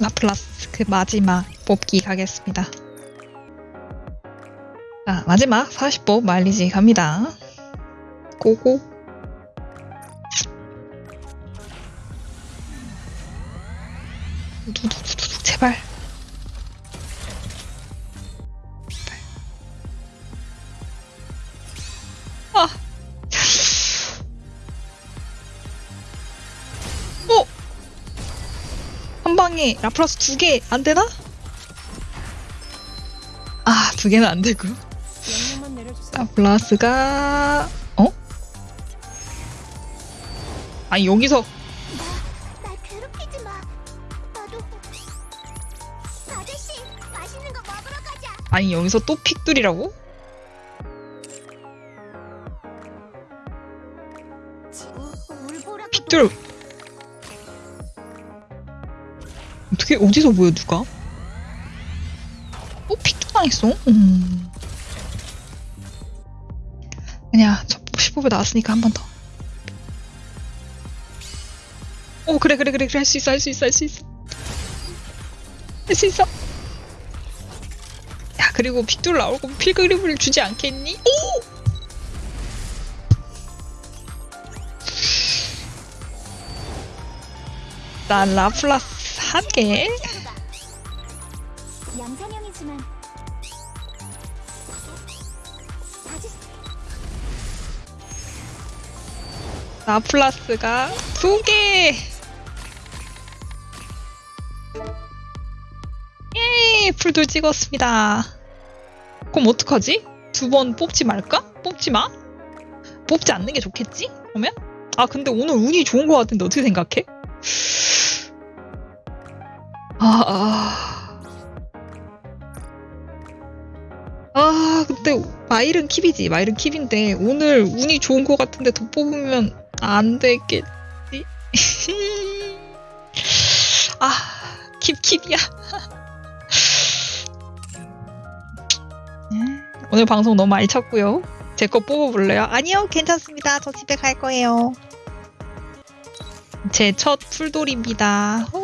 라플라스 그 마지막 뽑기 가겠습니다. 자, 마지막 40법 말리지 갑니다. 고고. 두두두두 제발. 아. 방에 라플라스 두 개 안 되나? 아, 두 개는 안 되고. 라플라스가 어? 아니 여기서. 아니 여기서 또 픽들이라고? 픽들 어떻게 어디서 보여 누가? 어 픽들 당했어? 음. 아니야 저 15배 나왔으니까 한 번 더. 오 그래 그래 그래 그래 할 수 있어 할 수 있어 할 수 있어 할 수 있어. 야 그리고 픽들 나올 거면 필그림을 주지 않겠니? 오! 난 라플라스 아저씨 라플라스가 두 개. 예, 풀도 찍었습니다. 그럼 어떡하지? 두 번 뽑지 말까? 뽑지 마? 뽑지 않는 게 좋겠지? 그러면? 아, 근데 오늘 운이 좋은 것 같은데 어떻게 생각해? 아, 아. 아, 근데 마일은 킵이지. 마일은 킵인데 오늘 운이 좋은 것 같은데 더 뽑으면 안 되겠지? 아, 킵 킵이야. 오늘 방송 너무 많이 쳤고요. 제 거 뽑아볼래요? 아니요, 괜찮습니다. 저 집에 갈 거예요. 제 첫 풀돌입니다. 오.